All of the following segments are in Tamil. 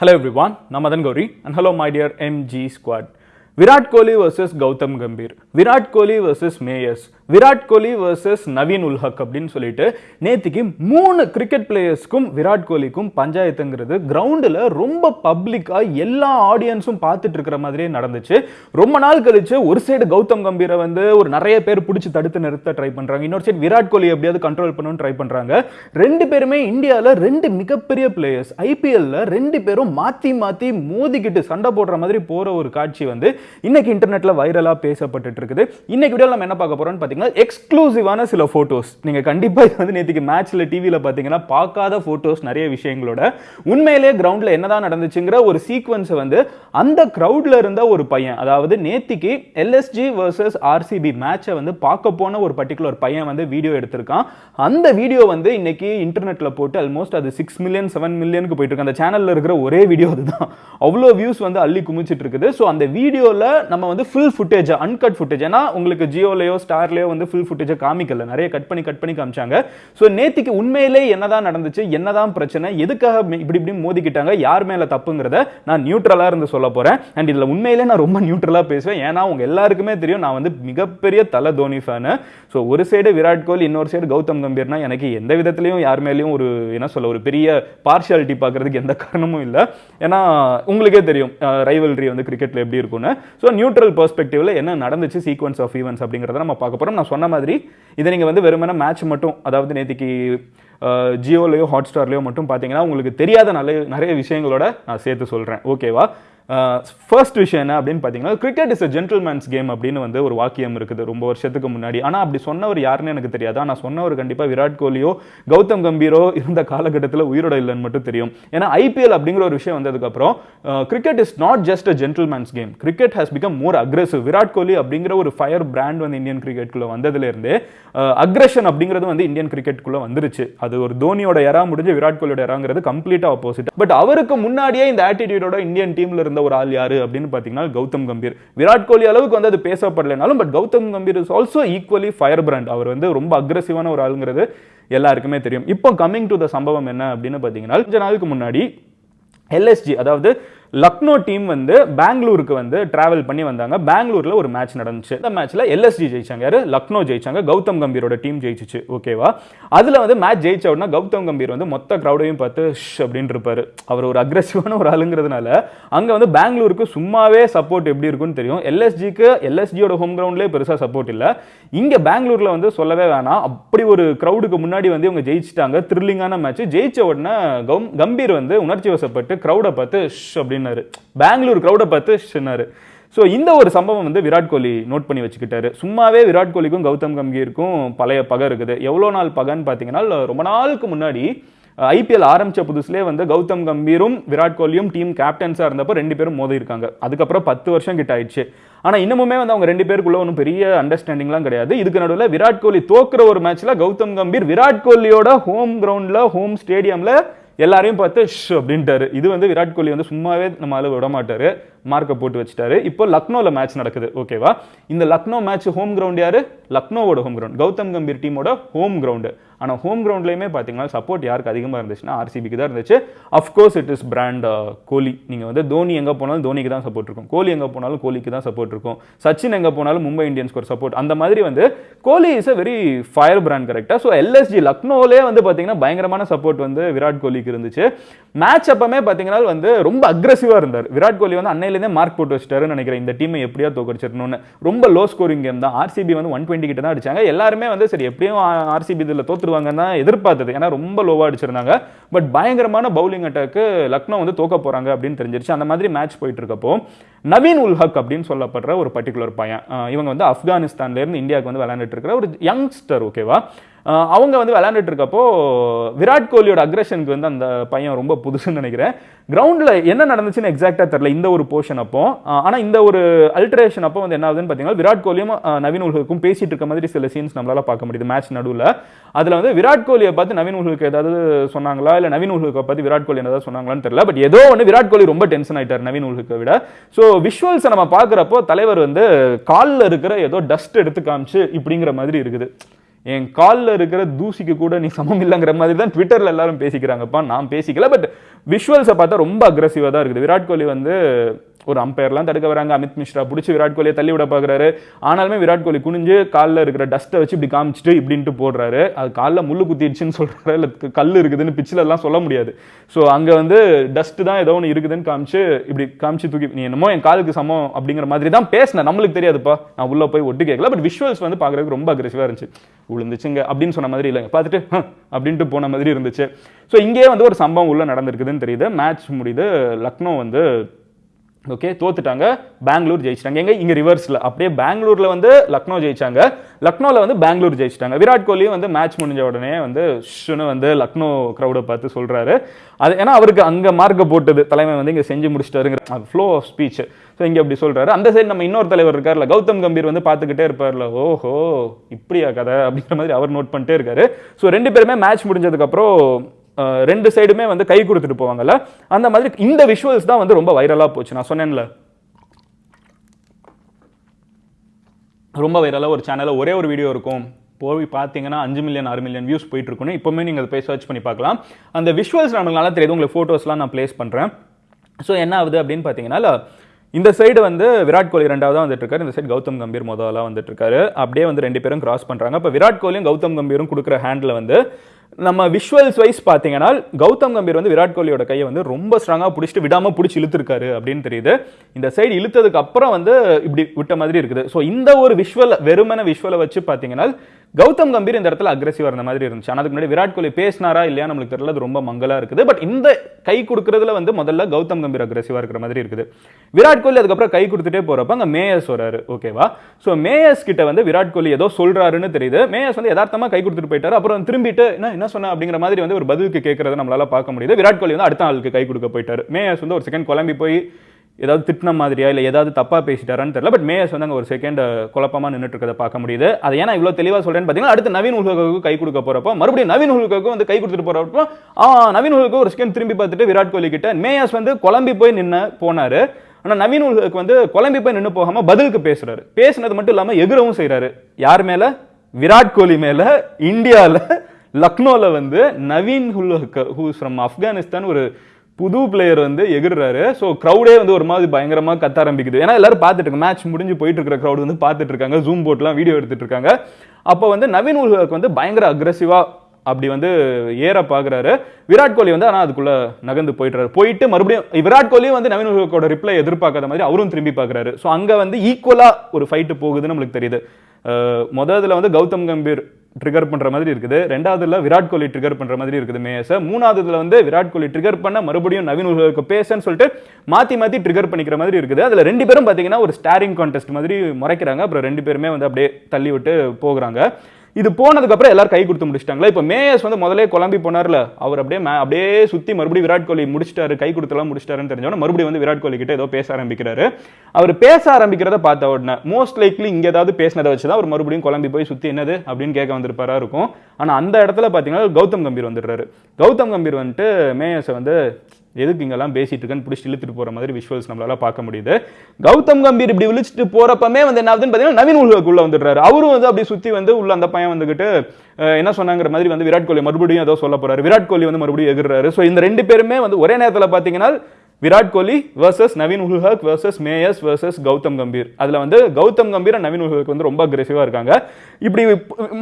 Hello everyone, I'm Gauri and hello my dear MG squad. Virat Kohli versus Gautam Gambhir, Virat Kohli versus Mayers, Virat Kohli versus Naveen Ul-Haq அப்படின்னு சொல்லிட்டு நேத்திக்கு மூணு கிரிக்கெட் பிளேயர்ஸ்க்கும் விராட் கோலிக்கும் பஞ்சாயத்துங்கிறது கிரவுண்டில் ரொம்ப பப்ளிக்காக எல்லா ஆடியன்ஸும் பார்த்துட்டு இருக்கிற மாதிரியே நடந்துச்சு. ரொம்ப நாள் கழிச்சு ஒரு சைடு கௌதம் கம்பீரை வந்து ஒரு நிறைய பேர் பிடிச்சி தடுத்து நிறுத்த ட்ரை பண்ணுறாங்க இன்னொரு சைடு விராட் கோலி எப்படியாவது கண்ட்ரோல் பண்ணணும்னு ட்ரை பண்ணுறாங்க ரெண்டு பேருமே இந்தியாவில் ரெண்டு மிகப்பெரிய பிளேயர்ஸ் ஐபிஎல்ல ரெண்டு பேரும் மாற்றி மாற்றி மோதிக்கிட்டு சண்டை போடுற மாதிரி போகிற ஒரு காட்சி வந்து இன்னைக்கு இன்டர்நெட்டில் வைரலாக பேசப்பட்டு இருக்குது. இன்னைக்கு வீடியோ நம்ம என்ன பார்க்க போறோம்னு பார்த்தீங்கன்னா எக்ஸ்க்ளூசிவான சில ஃபோட்டோஸ் நீங்கள் கண்டிப்பாக இது வந்து நேற்றுக்கு மேட்ச்சில் டிவியில் பார்த்தீங்கன்னா பார்க்காத ஃபோட்டோஸ் நிறைய விஷயங்களோட. உண்மையிலேயே கிரவுண்டில் என்னதான் நடந்துச்சுங்கிற ஒரு சீக்வன்ஸை வந்து அந்த க்ரௌடில் இருந்த ஒரு பையன் அதாவது நேத்திக்கு எல்எஸ்ஜி வர்சஸ் ஆர்சிபி மேட்சை வந்து பார்க்க போன ஒரு பர்டிகுலர் பையன் வந்து வீடியோ எடுத்திருக்கான். அந்த வீடியோ வந்து இன்னைக்கு இன்டர்நெட்டில் போட்டு ஆல்மோஸ்ட் அது சிக்ஸ் மில்லியன் செவன் மில்லியனுக்கு போயிட்டு இருக்கு. அந்த சேனலில் இருக்கிற ஒரே வீடியோ அதுதான். அவ்வளோ வியூஸ் வந்து அள்ளி குமிச்சிட்டு இருக்குது. ஸோ அந்த வீடியோவில் நம்ம வந்து ஃபுல் ஃபுட்டேஜ் அன்கட் ஃபுட்டேஜ் ஏன்னா உங்களுக்கு ஜியோலையோ ஸ்டார்லையோ வந்து ஃபுல் ஃபுட்டேஜை காமிக்கல. நிறைய கட் பண்ணி கட் பண்ணி காமிச்சாங்க. ஸோ நேத்திக்கு உண்மையிலே என்னதான் நடந்துச்சு என்னதான் பிரச்சனை எதுக்காக இப்படி இப்படி மோதிக்கிட்டாங்க யார் மேல தப்புங்கிறத நான் நியூட்ரலாக இருந்து சொல்ல போகிறேன் அண்ட் இதில் உண்மையிலே நான் ரொம்ப நியூட்ரலாக பேசுவேன். ஏன்னா அவங்க எல்லாருக்குமே தெரியும் நான் வந்து மிகப்பெரிய தலை தோனி ஃபேனு ஸோ ஒரு சைடு விராட் கோலி இன்னொரு சைடு கௌதம் கம்பீர்னா எனக்கு எந்த விதத்துலையும் யார் மேலேயும் ஒரு என்ன சொல்ல ஒரு பெரிய பார்ஷியாலிட்டி பார்க்குறதுக்கு எந்த காரணமும் இல்லை. ஏன்னா உங்களுக்கே தெரியும் ரைவல்ரி வந்து கிரிக்கெட்ல எப்படி இருக்கும்னு. ஸோ நியூட்ரல் பர்ஸ்பெக்டிவில் என்ன நடந்துச்சு சீக்வன்ஸ் ஆஃப் ஈவெண்ட்ஸ் அப்படிங்கிறத நம்ம பார்க்க போகிறோம் நான் சொன்ன மாதிரி இதை நீங்க வந்து வெறுமனே மேட்ச் மட்டும் அதாவது நேத்திக்கு ஜியோலையோ ஹாட் ஸ்டார்லையோ மட்டும் பார்த்தீங்கன்னா உங்களுக்கு தெரியாத நல்ல நிறைய விஷயங்களோட நான் சேர்த்து சொல்றேன். ஓகேவா ஃபர்ஸ்ட் விஷயம் என்ன அப்படின்னு பார்த்தீங்கன்னா cricket is a gentleman's game அப்படின்னு வந்து ஒரு வாக்கியம் இருக்குது ரொம்ப வருஷத்துக்கு முன்னாடி. ஆனால் அப்படி சொன்னவர் யாருன்னு எனக்கு தெரியாது. ஆனால் சொன்னவர் கண்டிப்பாக விராட் கோலியோ கௌதம் கம்பீரோ இருந்த காலகட்டத்தில் உயிரோட இல்லைன்னு மட்டும் தெரியும். ஏன்னா ஐபிஎல் அப்படிங்கிற ஒரு விஷயம் வந்ததுக்கப்புறம் cricket is not just a gentleman's game cricket has become more aggressive Virat Kohli அப்படிங்கிற ஒரு ஃபயர் பிராண்ட் வந்து இந்தியன் கிரிக்கெட்குள்ள வந்ததுலேருந்து அக்ரெஷன் அப்படிங்கிறது வந்து இந்தியன் கிரிக்கெட்குள்ள வந்துருச்சு. அது ஒரு தோனியோட எரா முடிஞ்சு விராட் கோலியோட எராங்கிறது கம்ப்ளீட்டாக ஆப்போசிட் பட் அவருக்கு முன்னாடியே இந்த ஆட்டிடியூடோட இந்தியன் டீம்ல இருந்த ஒரு ஆள் யாரு அப்படின்னு பார்த்தீங்கன்னா கௌதம் கம்பீர். விராட் கோலி அளவுக்கு வந்து அது பேசப்படலைனாலும் but Gautam Gambhir is also equally fire brand அவர் வந்து ரொம்ப அக்ரெசிவான ஒரு ஆளுங்கிறது எல்லாருக்குமே தெரியும். இப்போ கம்மிங் டு த சம்பவம் என்ன அப்படின்னு பார்த்தீங்கன்னா கொஞ்ச நாளுக்கு முன்னாடி எல்எஸ்ஜி அதாவது லக்னோ டீம் வந்து பெங்களூருக்கு வந்து டிராவல் பண்ணி வந்தாங்க. பெங்களூர்ல ஒரு மேட்ச் நடந்துச்சு. அந்த மேட்ச்ல எல்எஸ்ஜி ஜெயிச்சாங்க. யாரு? லக்னோ ஜெயிச்சாங்க. கௌதம் கம்பீரோட டீம் ஜெயிச்சிச்சு. ஓகேவா அதுல வந்து மேட்ச் ஜெயிச்ச உடனே கௌதம் கம்பீர் வந்து மொத்த கிரௌடையும் பார்த்து ஷ் அப்படின்னு இருப்பாரு. அவர் ஒரு அக்ரெசிவான ஒரு ஆளுங்கிறதுனால அங்க வந்து பெங்களூருக்கு சும்மாவே சப்போர்ட் எப்படி இருக்கும்னு தெரியும். எல்எஸ்ஜிக்கு எல்எஸ்ஜியோட ஹோம் கிரவுண்ட்லேயே பெருசா சப்போர்ட் இல்ல. இங்க பெங்களூர்ல வந்து சொல்லவே வேணாம். அப்படி ஒரு கிரௌடுக்கு முன்னாடி வந்து இவங்க ஜெயிச்சிட்டாங்க. த்ரில்லிங்கான மேட்ச் ஜெயிச்ச உடனே கம்பீர் வந்து உணர்ச்சி வசப்பட்டு கிரௌடை பார்த்து ஷ் அப்படின்னாரு. பெங்களூர் க்ரௌடை பார்த்து சொன்னார். ஸோ இந்த ஒரு சம்பவம் வந்து விராட் கோலி நோட் பண்ணி வச்சுக்கிட்டாரு. சும்மாவே விராட் கோலிக்கும் கௌதம் கம்பீருக்கும் பழைய பகை இருக்குது. எவ்வளோ நாள் பகைன்னு பார்த்தீங்கன்னா ரொம்ப நாளுக்கு முன்னாடி ஐபிஎல் ஆரம்பித்த புதுசுலேயே வந்து கௌதம் கம்பீரும் விராட் கோலியும் டீம் கேப்டன்ஸாக இருந்தப்போ ரெண்டு பேரும் மோதி இருக்காங்க அதுக்கப்புறம் பத்து வருஷம் கிட்ட ஆயிடுச்சு. ஆனால் இன்னமுமே வந்து அவங்க ரெண்டு பேருக்குள்ள ஒன்றும் பெரிய அண்டர்ஸ்டாண்டிங்லாம் கிடையாது. இதுக்கு நடுவில் விராட் கோலி தோக்குற ஒரு மேட்ச்சில் கௌதம் கம்பீர் விராட் கோலியோட ஹோம் கிரவுண்டில் ஹோம் ஸ்டேடியம்ல எல்லாரையும் பார்த்து ஷ் அப்படின்ட்டாரு. இது வந்து விராட் கோலி வந்து சும்மாவே நம்ம அளவு விட மாட்டாரு. மார்க்கை போட்டு வச்சுட்டாரு. இப்போ லக்னோவில் மேட்ச் நடக்குது. ஓகேவா இந்த லக்னோ மேட்ச் ஹோம் கிரவுண்ட் யாரு? லக்னோவோட ஹோம் கிரவுண்ட் கௌதம் கம்பீர் டீமோட ஹோம் கிரவுண்டு ஆனால் ஹோம் கிரவுண்ட்லையுமே பார்த்தீங்கன்னா சப்போர்ட் யாருக்கு அதிகமாக இருந்துச்சுன்னா ஆர்சிபிக்கு தான் இருந்துச்சு. Of course it is brand Kohli நீங்கள் வந்து தோனி எங்கே போனாலும் தோனிக்கு தான் சப்போர்ட் இருக்கும். கோலி எங்கே போனாலும் கோலிக்கு தான் சப்போர்ட் இருக்கும். சச்சின் எங்கே போனாலும் மும்பை இந்தியன்ஸ்க்கு ஒரு சப்போர்ட் அந்த மாதிரி வந்து Kohli is a very fire brand கரெக்டாக ஸோ எல்எஸ்ஜி லக்னோலே வந்து பார்த்தீங்கன்னா பயங்கரமான சப்போர்ட் வந்து விராட் கோலிக்கு இருந்துச்சு. மேட்ச் அப்பமே பார்த்தீங்கன்னா வந்து ரொம்ப அக்ரஸிவாக இருந்தார். விராட் கோலி வந்து அன்னையிலேருந்தே மார்க் போட்டு வச்சிட்டாருன்னு நினைக்கிறேன். இந்த டீமை எப்படியா தோக்கடிச்சிடணும்னு. ரொம்ப லோ ஸ்கோரிங் கேம் தான். ஆர்சிபி வந்து ஒன் டுவெண்ட்டி கிட்ட தான் அடிச்சாங்க. எல்லாருமே வந்து சரி எப்படியும் ஆர்சிபி இதில் தோத்துருவாங்கன்னு எதிர்பார்த்தது. ஏன்னா ரொம்ப லோவாக அடிச்சிருந்தாங்க. பட் பயங்கரமான பவுலிங் அட்டாக்கு லக்னோ வந்து தோக்க போறாங்க அப்படின்னு தெரிஞ்சிருச்சு. அந்த மாதிரி மேட்ச் போயிட்டு இருக்கப்போ நவீன் உல் ஹக் அப்படின்னு சொல்லப்படுற ஒரு பர்டிகுலர் பையன் இவங்க வந்து ஆப்கானிஸ்தான்ல இருந்து இந்தியாவுக்கு வந்து விளையாண்டுட்டு இருக்கிற ஒரு யங்ஸ்டர் ஓகேவா அவங்க வந்து விளையாண்டுட்டு இருக்கப்போ விராட் கோலியோட அக்ரஷனுக்கு வந்து அந்த பையன் ரொம்ப புதுசுன்னு நினைக்கிறேன். கிரவுண்டில் என்ன நடந்துச்சுன்னு எக்ஸாக்டாக தெரில இந்த ஒரு போர்ஷன் அப்போ. ஆனால் இந்த ஒரு அல்ட்ரேஷன் அப்போ வந்து என்ன ஆகுதுன்னு பார்த்தீங்கன்னா விராட் கோலியும் நவீன் உலகுக்கும் பேசிட்டு இருக்க மாதிரி சில சீன்ஸ் நம்மளால பார்க்க முடியுது மேட்ச் நடுவில். அதில் வந்து விராட் கோலியை பார்த்து நவீன் உல்ஹுக்கு ஏதாவது சொன்னாங்களா? இல்லை நவீன் உல்ஹுக்கை பார்த்து விராட் கோலி ஏதாவது சொன்னாங்களான்னு தெரியல. பட் ஏதோ ஒன்று விராட் கோலி ரொம்ப டென்ஷன் ஆயிட்டார் நவீன் உல்ஹுக்கை விட. ஸோ விஷுவல்ஸை நம்ம பார்க்குறப்போ தலைவர் வந்து காலில் இருக்கிற ஏதோ டஸ்ட் எடுத்து காமிச்சு இப்படிங்கிற மாதிரி இருக்குது. என் காலில் இருக்கிற தூசிக்கு கூட நீ சமம் இல்லைங்கிற மாதிரி தான் ட்விட்டரில் எல்லாரும் பேசிக்கிறாங்கப்பா. நான் பேசிக்கல பட் விஷுவல்ஸை பார்த்தா ரொம்ப அக்ரஸிவாக தான் இருக்குது. விராட் கோலி வந்து ஒரு அம்பையர்லாம் தடுக்க வராங்க. அமித் மிஸ்ரா பிடிச்சி விராட் கோலியை தள்ளி விட பார்க்குறாரு. ஆனாலுமே விராட் கோலி குனிஞ்சு காலில் இருக்கிற டஸ்ட்டை வச்சு இப்படி காமிச்சிட்டு இப்படின்ட்டு போடுறாரு. அது காலில் முள்ளு குத்திடுச்சுன்னு சொல்கிறாரு இல்லை கல் இருக்குதுன்னு பிச்சில் எல்லாம் சொல்ல முடியாது. ஸோ அங்கே வந்து டஸ்ட்டு தான் ஏதோ ஒன்று இருக்குதுன்னு காமிச்சு இப்படி காமிச்சு தூக்கி நீ என்னமோ என் காலுக்கு சமம் அப்படிங்கிற மாதிரி தான் பேசினேன். நம்மளுக்கு தெரியாதுப்பா. நான் உள்ளே போய் ஒட்டு கேட்கல. பட் விஷுவல்ஸ் வந்து பார்க்குறதுக்கு ரொம்ப அக்ரெசிவாக இருந்துச்சு. விழுந்துச்சுங்க அப்படின்னு சொன்ன மாதிரி இல்லைங்க. பார்த்துட்டு அப்படின்ட்டு போன மாதிரி இருந்துச்சு. ஸோ இங்கேயே வந்து ஒரு சம்பவம் உள்ளே நடந்திருக்குதுன்னு தெரியுது. மேட்ச் முடியுது லக்னோ வந்து ஓகே தோத்துட்டாங்க. பெங்களூர் ஜெயிச்சிட்டாங்க. எங்க? இங்க ரிவர்ஸ்ல அப்படியே பெங்களூர்ல வந்து லக்னோ ஜெயிச்சாங்க. லக்னோவில் வந்து பெங்களூர் ஜெயிச்சிட்டாங்க. விராட் கோலியும் வந்து மேட்ச் முடிஞ்ச உடனே வந்து ஷுன்னு வந்து லக்னோ க்ரௌடை பார்த்து சொல்றாரு. அது ஏன்னா அவருக்கு அங்க மார்க்க போட்டது. தலைமை வந்து இங்க செஞ்சு முடிச்சிட்டாருங்கிற ஃப்ளோ ஆஃப் ஸ்பீச் ஸோ இங்கே அப்படி சொல்கிறாரு அந்த சைடு நம்ம இன்னொரு தலைவர் இருக்கார்ல கௌதம் கம்பீர் வந்து பார்த்துக்கிட்டே இருப்பார்ல. ஓஹோ இப்படியா கதை அப்படிங்கிற மாதிரி அவர் நோட் பண்ணிட்டே இருக்காரு. ஸோ ரெண்டு பேருமே மேட்ச் முடிஞ்சதுக்கப்புறம் ரெண்டு சைடுமே வந்து கை கொடுத்துட்டு போவாங்கல்ல? அந்த மாதிரி இந்த விஷுவல்ஸ் தான் வந்து ரொம்ப வைரலாக போச்சு. நான் சொன்னேன்ல. ரொம்ப வைரலாக ஒரு சேனலில் ஒரே ஒரு வீடியோ இருக்கும். போய் பார்த்தீங்கன்னா அஞ்சு மில்லியன் ஆறு மில்லியன் வியூஸ் போயிட்டு இருக்குன்னு இப்போவுமே நீங்கள் அதை போய் சர்ச் பண்ணி பார்க்கலாம். அந்த விஷுவல்ஸ் நமக்கு நல்லா தெரியுது. உங்களுக்கு ஃபோட்டோஸ்லாம் நான் ப்ளேஸ் பண்ணுறேன் ஸோ என்ன ஆகுது அப்படின்னு பார்த்தீங்கன்னா இந்த சைடு வந்து விராட் கோலி ரெண்டாவதாக வந்துட்டு இருக்காரு. இந்த சைடு கௌதம் கம்பீர் முதலாக வந்துட்டு இருக்காரு. அப்படியே வந்து ரெண்டு பேரும் கிராஸ் பண்ணுறாங்க இப்போ விராட் கோலியும் கௌதம் கம்பீரும் கொடுக்குற ஹேண்டில் வந்து நம்ம விஷுவல்ஸ் வைஸ் பார்த்தீங்கன்னா கௌதம் கம்பீர் வந்து விராட் கோலியோட கையை வந்து ரொம்ப ஸ்ட்ராங்காக பிடிச்சிட்டு விடாம பிடிச்சி இழுத்துருக்காரு அப்படின்னு தெரியுது. இந்த சைடு இழுத்ததுக்கு அப்புறம் வந்து இப்படி விட்ட மாதிரி இருக்குது. ஸோ இந்த ஒரு விஷுவல் வெறுமன விஷுவலை வச்சு பார்த்தீங்கன்னா கௌதம் கம்பீர் இந்த இடத்துல அக்ரெசிவாக இருந்த மாதிரி இருந்துச்சு. ஆனால் அதுக்கு முன்னாடி விராட் கோலி பேசினாரா இல்லையா நம்மளுக்கு தெரியல. அது ரொம்ப மங்கலாக இருக்குது. பட் இந்த கை கொடுக்கறதுல வந்து முதல்ல கௌதம் கம்பீர் அக்ரெசிவாக இருக்கிற மாதிரி இருக்குது. விராட் கோலி அதுக்கப்புறம் கை கொடுத்துட்டே போகிறப்ப அங்கே மேயர்ஸ் வராரு. ஓகேவா ஸோ மேயர்ஸ் கிட்ட வந்து விராட் கோலி ஏதோ சொல்கிறாருன்னு தெரியுது. மேயர்ஸ் வந்து யதார்த்தமாக கை கொடுத்துட்டு போயிட்டாரு. அப்புறம் திரும்பிட்டு என்ன என்ன சொன்ன அப்படிங்கிற மாதிரி வந்து ஒரு பதிலுக்கு கேட்கறத நம்மளால பார்க்க முடியுது. விராட் கோலி வந்து அடுத்த ஆளுக்கு கை கொடுக்க போயிட்டாரு. மேயர்ஸ் வந்து ஒரு செகண்ட் குழம்பி போய் ஏதாவது திட்டின மாதிரியா இல்லை ஏதாவது தப்பாக பேசிட்டாரான்னு தெரியல. பட் மேயர்ஸ் வந்து அங்கே ஒரு செகண்ட் குழப்பமாக நின்றுட்டு இருக்கிறத பார்க்க முடியுது. அதை ஏன்னா இவ்வளோ தெளிவாக சொல்கிறேன்னு பார்த்தீங்கன்னா அடுத்து நவீன் உலகுக்கு கை கொடுக்க போகிறப்போ மறுபடியும் நவீன் உலகுக்கு வந்து கை கொடுத்துட்டு போகிறப்போ நவீன் உலகுக்கு ஒரு செகண்ட் திரும்பி பார்த்துட்டு விராட் கோலி கிட்ட மேயர்ஸ் வந்து குழம்பி போய் நின்று போனார். ஆனால் நவீன் உலகுக்கு வந்து குழம்பி போய் நின்று போகாமல் பதிலுக்கு பேசுகிறாரு பேசுனது மட்டும் இல்லாமல் எகிரவும் செய்கிறாரு யார் மேலே? விராட் கோலி மேலே இந்தியாவில் லக்னோவில் வந்து நவீன் ஹுல்ஹக் ஹூஸ் ஃப்ரம் ஆப்கானிஸ்தான் ஒரு புது பிளேயர் வந்து எகிர்றாரு. ஸோ க்ரௌடே வந்து ஒரு மாதிரி பயங்கரமா கத்த ஆரம்பிக்குது. ஏன்னா எல்லாரும் பார்த்துட்டு இருக்காங்க மேட்ச் முடிஞ்சு போயிட்டு இருக்கிற க்ரௌட் வந்து பார்த்துட்டு இருக்காங்க. ஜூம் போட்லாம் வீடியோ எடுத்துட்டு இருக்காங்க. அப்போ வந்து நவீன் உலகக்கு வந்து பயங்கர அக்ரெசிவா அப்படி வந்து ஏற பாக்குறாரு. விராட் கோலி வந்து ஆனால் அதுக்குள்ள நகர்ந்து போயிட்டுறாரு போயிட்டு மறுபடியும் விராட் கோலியும் வந்து நவீன் உலகோட ரிப்ளை எதிர்பார்க்காத மாதிரி அவரும் திரும்பி பார்க்குறாரு ஸோ அங்கே வந்து ஈக்குவலா ஒரு ஃபைட்டு போகுதுன்னு நம்மளுக்கு தெரியுது. அஹ் முதல்ல வந்து கௌதம் கம்பீர் ட்ரிகர் பண்ணுற மாதிரி இருக்குது. ரெண்டாவதுல விராட் கோலி ட்ரிகர் பண்ணுற மாதிரி இருக்குது மேயஸ மூணாவதுல வந்து விராட் கோலி ட்ரிகர் பண்ண மறுபடியும் நவீன் உலக பேசன்னு சொல்லிட்டு மாத்தி மாத்தி ட்ரிகர் பண்ணிக்கிற மாதிரி இருக்குது. அதுல ரெண்டு பேரும் பாத்தீங்கன்னா ஒரு ஸ்டாரிங் கான்டெஸ்ட் மாதிரி முறைக்கிறாங்க. அப்புறம் ரெண்டு பேருமே வந்து அப்படியே தள்ளி விட்டு போகிறாங்க. இது போனதுக்கப்புறம் எல்லாரும் கை கொடுத்து முடிச்சிட்டாங்களா? இப்போ மேயர்ஸ் வந்து முதலே குழம்பி போனார்ல அவர் அப்படியே மே- அப்படியே சுற்றி மறுபடியும் விராட் கோலி முடிச்சிட்டாரு கை கொடுத்தெல்லாம் முடிச்சிட்டாருன்னு தெரிஞ்சவொடனே மறுபடியும் வந்து விராட் கோலி கிட்ட ஏதோ பேச ஆரம்பிக்கிறாரு. அவர் பேச ஆரம்பிக்கிறத பார்த்த உடனே மோஸ்ட் லைக்லி இங்கே ஏதாவது பேசினதை வச்சு தான் அவர் மறுபடியும் குழம்பி போய் சுற்றி என்னது அப்படின்னு கேட்க வந்திருப்பாரா இருக்கும். ஆனால் அந்த இடத்துல பார்த்தீங்கன்னா கௌதம் கம்பீர் வந்துடுறாரு. கௌதம் கம்பீர் வந்துட்டு மேயர்ஸை வந்து எதுக்கு இங்கெல்லாம் பேசிட்டு இருக்கேன்னு பிடிச்சி இழுத்துட்டு போற மாதிரி விஷுவல்ஸ் நம்மளால பார்க்க முடியுது. கௌதம் கம்பீர் இப்படி விழிச்சிட்டு போறப்பமே வந்து என்ன ஆகுதுன்னு பார்த்தீங்கன்னா நவீன் உலகுக்குள்ளே வந்துடுறாரு. அவரும் வந்து அப்படி சுத்தி வந்து உள்ள அந்த பையன் வந்துகிட்டு என்ன சொன்னாங்கிற மாதிரி வந்து விராட் கோலி மறுபடியும் ஏதோ சொல்ல போறாரு. விராட் கோலி வந்து மறுபடியும் எகுறாரு ஸோ இந்த ரெண்டு பேருமே வந்து ஒரே நேரத்தில் பார்த்தீங்கன்னா Virat Kohli versus Naveen Ul-Haq versus Mayers versus Gautam Gambhir. அதில் வந்து கௌதம் கம்பீர் நவீன் உல்ஹக் வந்து ரொம்ப அக்ரெசிவாக இருக்காங்க. இப்படி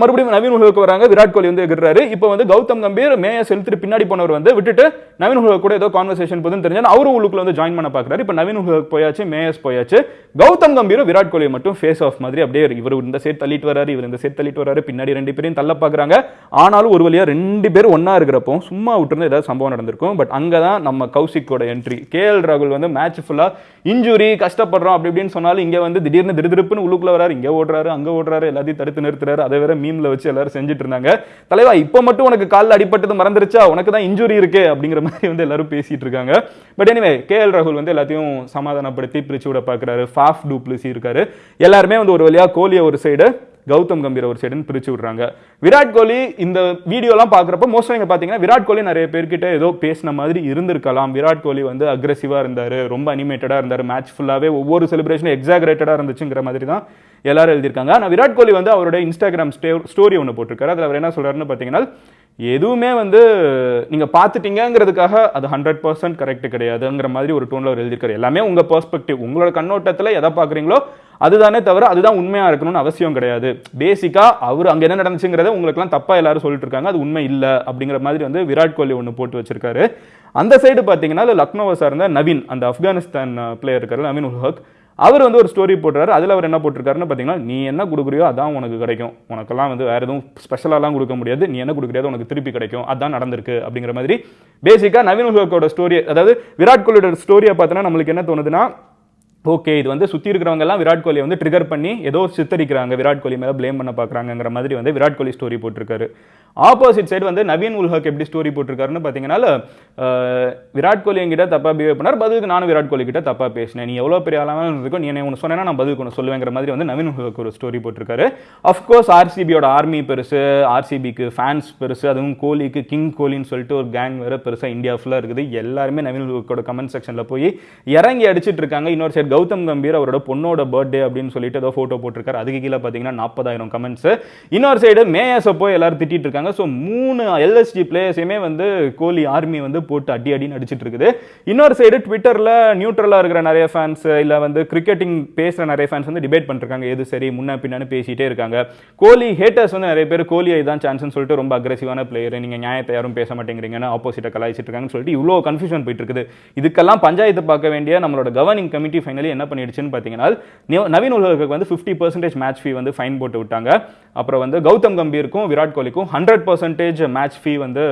மறுபடியும் நவீன் உல்ஹக் வராங்க. விராட் கோலி வந்து எகிறாரு இப்போ வந்து கௌதம் கம்பீர் மேயஸ் எழுத்துட்டு பின்னாடி போனவர் வந்து விட்டுட்டு நவீன் கூட ஏதோ கான்வர்சேஷன் போதுன்னு தெரிஞ்சா அவரும் உள்ளுக்குள்ள வந்து ஜாயின் பண்ண பாக்குறாரு இப்போ நவீன் உல்ஹக் போயாச்சு மேயர்ஸ் போயாச்சு. கௌதம் கம்பீரும் விராட் கோலி மட்டும் ஃபேஸ் ஆஃப் மாதிரி அப்படியே இவர் இந்த சைடு தள்ளிட்டு வராரு இவர் இந்த சைடு தள்ளிட்டு வராரு பின்னாடி ரெண்டு பேரையும் தள்ள பாக்குறாங்க ஆனாலும் ஒரு வழியா ரெண்டு பேரும் ஒன்றா இருக்கிறப்போ சும்மா விட்டுருந்து ஏதாவது சம்பவம் நடந்திருக்கும். பட் அங்கே தான் நம்ம கௌசிக்கோட என்ட்ரி கேஎல் ராகுல் வந்து மேட்ச் ஃபுல்லா இன்ஜுரி கஷ்டப்படுறோம் அப்படி இப்படின்னு சொன்னாலும் இங்கே வந்து திடீர்னு திருதிருப்புன்னு உள்ளுக்குள்ள வராரு இங்கே ஓடுறாரு அங்கே ஓடுறாரு எல்லாத்தையும் தடுத்து நிறுத்துறாரு. அதை வேற மீம்ல வச்சு எல்லாரும் செஞ்சுட்டு இருந்தாங்க. தலைவா இப்போ மட்டும் உனக்கு காலில் அடிப்பட்டது மறந்துருச்சா? உனக்கு தான் இன்ஜுரி இருக்கு அப்படிங்கிற மாதிரி வந்து எல்லாரும் பேசிட்டு இருக்காங்க பட் எனிவே கேஎல் ராகுல் வந்து எல்லாத்தையும் சமாதானப்படுத்தி பிரிச்சு விட பாக்குறாரு ஃபாஃப் டூப்ளிசி இருக்காரு. எல்லாருமே வந்து ஒரு வழியா கோலியை ஒரு சைடு கௌதம் கம்பீர் ஒரு சைடுன்னு பிரிச்சு விடுறாங்க. விராட் கோலி இந்த வீடியோலாம் பார்க்குறப்ப மோஸ்ட்லி இங்கே பார்த்தீங்கன்னா விராட் கோலி நிறைய பேர்கிட்ட ஏதோ பேசின மாதிரி இருந்திருக்கலாம். விராட் கோலி வந்து அக்ரெசிவாக இருந்தார் ரொம்ப அனிமேட்டடாக இருந்தார் மேட்ச் ஃபுல்லாகவே ஒவ்வொரு செலிப்ரேஷனும் எக்ஸாகரேட்டடாக இருந்துச்சுங்கிற மாதிரி தான் எல்லாரும் எழுதியிருக்காங்க. ஆனால் விராட் கோலி வந்து அவரோட இன்ஸ்டாகிராம் ஸ்டோரி ஒன்று போட்டிருக்காரு. அதில் அவர் என்ன சொல்றாருன்னு பார்த்தீங்கன்னா எதுவுமே வந்து நீங்கள் பார்த்துட்டீங்கங்கிறதுக்காக அது ஹண்ட்ரட் பர்சன்ட் கரெக்ட் கிடையாதுங்கிற மாதிரி ஒரு டோனில் அவர் எழுதியிருக்காரு. எல்லாமே உங்கள் பெர்ஸ்பெக்டிவ் உங்களோட கண்ணோட்டத்தில் எதை பார்க்குறீங்களோ அதுதானே தவிர அதுதான் உண்மையாக இருக்கணும்னு அவசியம் கிடையாது. பேசிக்காக அவர் அங்கே என்ன நடந்துச்சுங்கிறத உங்களுக்குலாம் தப்பாக எல்லாரும் சொல்லிட்டு இருக்காங்க. அது உண்மை இல்லை அப்படிங்கிற மாதிரி வந்து விராட் கோலி ஒன்று போட்டு வச்சிருக்காரு. அந்த சைடு பார்த்தீங்கன்னா லக்னோவை சார்ந்த நவீன் அந்த ஆப்கானிஸ்தான் பிளேயர் இருக்காரு நவீன் உல் ஹக் அவர் வந்து ஒரு ஸ்டோரி போட்டுறாரு அதில் அவர் என்ன போட்டிருக்காருன்னு பார்த்தீங்கன்னா நீ என்ன கொடுக்குறியோ அதான் உனக்கு கிடைக்கும். உனக்கெல்லாம் வந்து வேறு எதுவும் ஸ்பெஷலாலாம் கொடுக்க முடியாது. நீ என்ன கொடுக்குறியோ உனக்கு திருப்பி கிடைக்கும். அதான் நடந்திருக்கு. அப்படிங்கிற மாதிரி. பேசிக்காக நவீன் உலகோட ஸ்டோரி அதாவது விராட் கோலியோட ஸ்டோரியை பார்த்தோன்னா நம்மளுக்கு என்ன தோணுதுன்னா ஓகே இது வந்து சுற்றி இருக்கிறவங்கலாம் விராட் கோலியை வந்து ட்ரிகர் பண்ணி ஏதோ சித்தரிக்கிறாங்க. விராட் கோலி மேலே ப்ளேம் பண்ண பார்க்குறாங்கிற மாதிரி வந்து விராட் கோலி ஸ்டோரி போட்டிருக்காரு. ஆப்போசிட் சைடு வந்து நவீன் உல்ஹக் எப்படி ஸ்டோரி போட்டிருக்காருன்னு பார்த்தீங்கன்னா விராட் கோலி என்கிட்ட தப்பாக பிஹேவ் பண்ணார். பதிலுக்கு நானும் விராட் கோலி கிட்ட தப்பாக பேசினேன். நீ எவ்வளோ பெரிய ஆளாக இருக்கும் நீ என்ன ஒன்று சொன்னேன்னா நான் பதிலுக்கு ஒன்று சொல்லுவேங்கிற மாதிரி வந்து நவீன் உல்ஹக் ஒரு ஸ்டோரி போட்டிருக்காரு. அஃப்கோர்ஸ் ஆர்சிபியோட ஆர்மி பெருசு ஆர்சிபிக்கு ஃபேன்ஸ் பெருசு அதுவும் கோலிக்கு கிங் கோலின்னு சொல்லிட்டு ஒரு கேங் வேற பெருசாக இந்தியா ஃபுல்லாக இருக்குது. எல்லாருமே நவீன் உல்ஹக்கோட கமெண்ட் செக்ஷனில் போய் இறங்கி அடிச்சிட்டு இருக்காங்க. இன்னொரு சைடு கௌதம் கம்பீர் அவரோட பொண்ணோட பர்த்டே அப்படின்னு சொல்லிட்டு ஏதோ ஃபோட்டோ போட்டிருக்காரு. அதுக்கு கீழே பார்த்தீங்கன்னா நாற்பதாயிரம் கமெண்ட்ஸ் இன்னொரு சைடு மேயஸை போய் எல்லாரும் திட்டிட்டு இருக்காங்க. ஸோ மூணு எல்எஸ்டி பிளேயர்ஸையுமே வந்து கோலி ஆர்மி வந்து போட்டு அடி அடின்னு அடிச்சிட்டு இருக்குது. இன்னொரு சைடு ட்விட்டரில் நியூட்ரலாக இருக்கிற நிறைய ஃபேன்ஸ் இல்லை வந்து கிரிக்கெட்டிங் பேசுகிற நிறைய ஃபேன்ஸ் வந்து டிபேட் பண்ணிருக்காங்க. எது சரி முன்ன பின்னான்னு பேசிகிட்டே இருக்காங்க. கோலி ஹேட்டர்ஸ் வந்து நிறைய பேர் கோலி தான் சான்ஸ்னு சொல்லிட்டு ரொம்ப அக்ரெசிவான பிளேயர் நீங்கள் நியாயத்தை யாரும் பேச மாட்டேங்கிறீங்கன்னு ஆப்போசிட்டை கலாய்ச்சிட்டு இருக்காங்கன்னு சொல்லிட்டு இவ்வளோ கன்ஃபியூஷன் போயிட்டு இருக்குது. இதுக்கெல்லாம் பஞ்சாயத்து பார்க்க வேண்டிய நம்மளோட கவர்னிங் கமிட்டி ஃபைனலி என்ன பண்ணிடுச்சுன்னு பார்த்தீங்கன்னா நவீன் உலகத்துக்கு வந்து ஃபிஃப்டி பர்சன்டேஜ் மேட்ச் ஃபீ வந்து ஃபைன் போட்டு விட்டாங்க. அப்புறம் வந்து கௌதம் கம்பீருக்கும் விராட் கோலிக்கும் ஹண்ட்ரட் பர்சன்டேஜ் மேட்ச் ஃபீ வந்து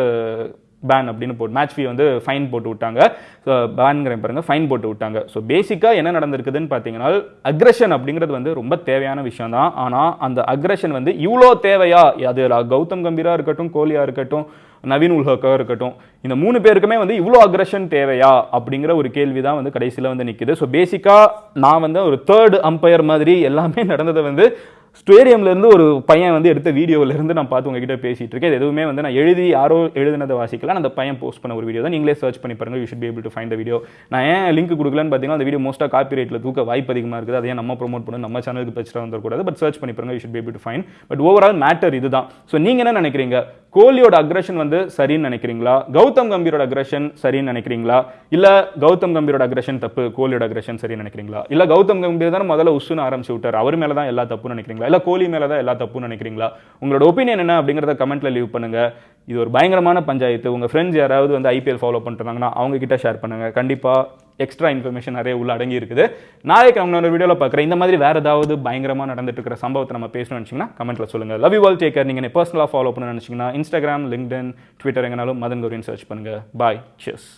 பேன் அப்படின்னு போட்டு மேட்ச் ஃபீ வந்து ஃபைன் போட்டு விட்டாங்க. ஸோ பேன்ங்கிற பாருங்க ஃபைன் போட்டு விட்டாங்க. ஸோ பேசிக்காக என்ன நடந்திருக்குதுன்னு பார்த்தீங்கன்னா அக்ரஷன் அப்படிங்கிறது வந்து ரொம்ப தேவையான விஷயம் தான் ஆனால் அந்த அக்ரஷன் வந்து இவ்வளோ தேவையா? அது கௌதம் கம்பீராக இருக்கட்டும் கோலியாக இருக்கட்டும் நவீன் உல்ஹக்காக இருக்கட்டும் இந்த மூணு பேருக்குமே வந்து இவ்வளோ அக்ரஷன் தேவையா? அப்படிங்கிற ஒரு கேள்வி தான் வந்து கடைசியில் வந்து நிற்குது ஸோ பேசிக்காக நான் வந்து ஒரு தேர்ட் அம்பையர் மாதிரி எல்லாமே நடந்ததை வந்து ஸ்டேடியம்லேருந்து ஒரு பையன் வந்து எடுத்த வீடியோவிலேருந்து நான் பார்த்து உங்ககிட்ட பேசிகிட்டு இருக்கேன். எதுவுமே வந்து நான் எழுதி யாரோ எழுதினதை வாசிக்கலாம். அந்த பையன் போஸ்ட் பண்ண ஒரு வீடியோ தான். நீங்களே சர்ச் பண்ணி பாருங்கள் you should be able to find video நான் ஏன் லிங்க் கொடுக்கலன்னு பார்த்தீங்கன்னா அந்த வீடியோ மோஸ்ட்டாக காப்பி ரேட்டில் தூக்க வாய்ப்பு அதிகமாக இருக்குது. அதையே நம்ம ப்ரோமோட் பண்ணணும். நம்ம சேனலுக்கு பிரச்சனை வந்துடக்கூடாது. பட் சர்ச் பண்ணி பாருங்கள் you should be able to find. But overall matter இதுதான். ஸோ நீங்கள் என்ன நினைக்கிறீங்க? கோலியோட அக்ரஷன் வந்து சரின்னு நினைக்கிறீங்களா? கௌதம் கம்பீரோட அக்ரஷன் சரின்னு நினைக்கிறீங்களா? இல்லை கௌதம் கம்பீரோட அக்ரஷன் தப்பு கோலியோட அக்ரஷன் சரின்னு நினைக்கிறீங்களா? இல்லை கௌதம் கம்பீர் தான் முதல்ல உஷுன்னு ஆரம்பிச்சு விட்டார். அவர் மேல தான் எல்லா தப்புன்னு நினைக்கிறீங்களா? இல்ல கோலி மேலே தான் எல்லா தப்புன்னு நினைக்கிறீங்களா? உங்களோட ஒப்பீனியன் என்ன அப்படிங்கிறத கமெண்ட்ல லீவ் பண்ணுங்க. இது ஒரு பயங்கரமான பஞ்சாயத்து. உங்கள் ஃப்ரெண்ட்ஸ் யாராவது வந்து ஐபிஎல் ஃபாலோ பண்ணுறாங்கன்னா அவங்க கிட்ட ஷேர் பண்ணுங்க. கண்டிப்பாக எக்ஸ்ட்ரா இன்ஃபர்மேஷன் நிறைய உள்ள அடங்கி இருக்குது. நாளைக்கு அவங்க ஒரு வீடியோவில் பார்க்குறேன். இந்த மாதிரி வேறு ஏதாவது பயங்கரமாக நடந்துட்டு இருக்கிற சம்பவத்தை நம்ம பேசணும்னு நினச்சிங்கன்னா கமெண்ட்ல சொல்லுங்கள் லவ் யூ ஆல் டேக்கர் நீங்கள் பர்சனலாக ஃபாலோ பண்ண நினச்சிங்கன்னா இன்ஸ்டாகிராம் லிங்க்டின் ட்விட்டர் எங்கனாலும் மதன் கௌரின்னு சர்ச் பண்ணுங்க. Bye chess